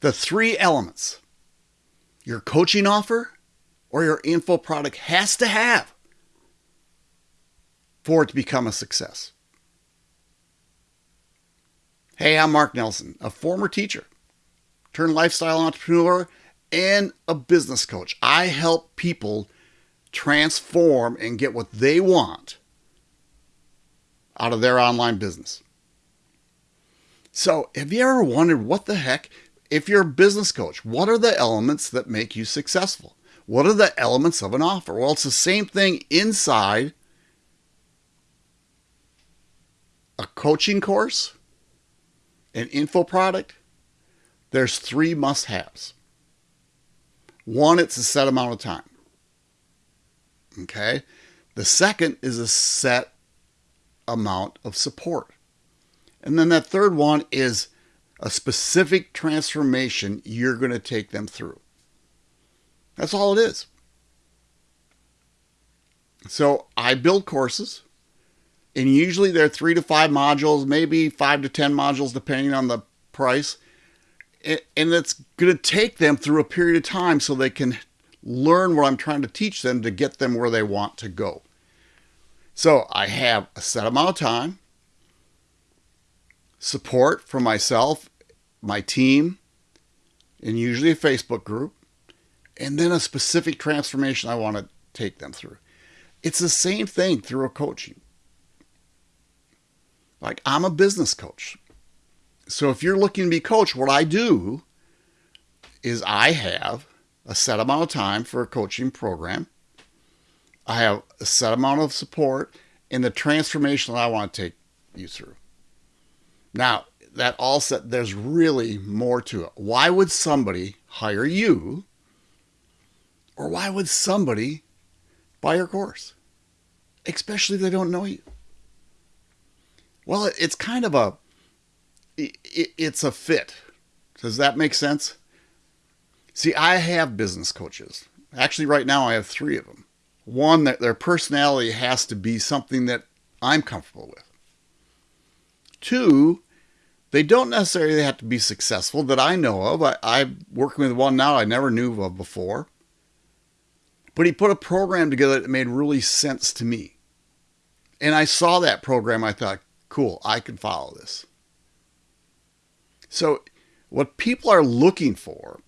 the three elements your coaching offer or your info product has to have for it to become a success. Hey, I'm Mark Nelson, a former teacher, turned lifestyle entrepreneur, and a business coach. I help people transform and get what they want out of their online business. So, have you ever wondered what the heck, if you're a business coach, what are the elements that make you successful? What are the elements of an offer? Well, it's the same thing inside a coaching course, an info product. There's three must haves. One, it's a set amount of time. Okay. The second is a set amount of support. And then that third one is a specific transformation you're going to take them through. That's all it is. So I build courses, and usually they're three to five modules, maybe five to 10 modules, depending on the price. And it's going to take them through a period of time so they can learn what I'm trying to teach them to get them where they want to go. So I have a set amount of time, support from myself, my team, and usually a Facebook group, and then a specific transformation I want to take them through. It's the same thing through a coaching. Like I'm a business coach. So if you're looking to be coached, what I do is I have a set amount of time for a coaching program I have a set amount of support in the transformation that I want to take you through. Now, that all said, there's really more to it. Why would somebody hire you? Or why would somebody buy your course? Especially if they don't know you. Well, it's kind of a, it's a fit. Does that make sense? See, I have business coaches. Actually, right now I have three of them one that their personality has to be something that I'm comfortable with. Two, they don't necessarily have to be successful that I know of. I, I'm working with one now I never knew of before. But he put a program together that made really sense to me. And I saw that program. I thought, cool, I can follow this. So, what people are looking for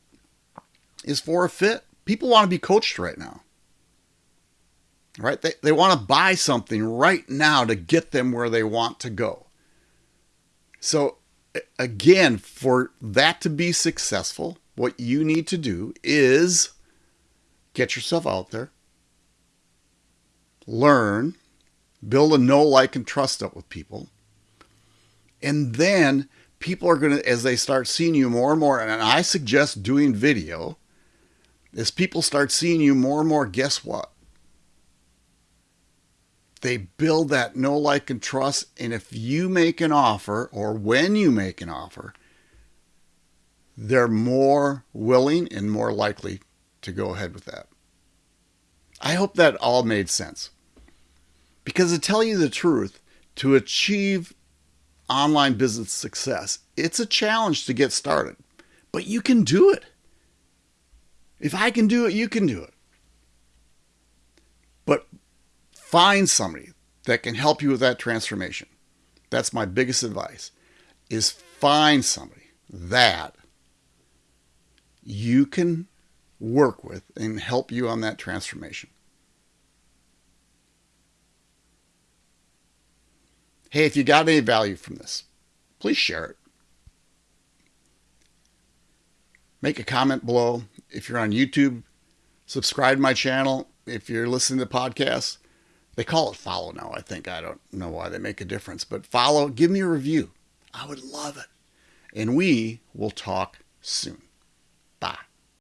is for a fit. People want to be coached right now right? They, they want to buy something right now to get them where they want to go. So, again, for that to be successful, what you need to do is get yourself out there, learn, build a know, like, and trust up with people. And then people are going to, as they start seeing you more and more, and I suggest doing video, as people start seeing you more and more, guess what? They build that know, like, and trust. And if you make an offer or when you make an offer, they're more willing and more likely to go ahead with that. I hope that all made sense. Because to tell you the truth, to achieve online business success, it's a challenge to get started, but you can do it. If I can do it, you can do it. But Find somebody that can help you with that transformation. That's my biggest advice is find somebody that you can work with and help you on that transformation. Hey, if you got any value from this, please share it. Make a comment below. If you're on YouTube, subscribe to my channel. If you're listening to podcasts, they call it follow now, I think. I don't know why they make a difference, but follow, give me a review. I would love it. And we will talk soon. Bye.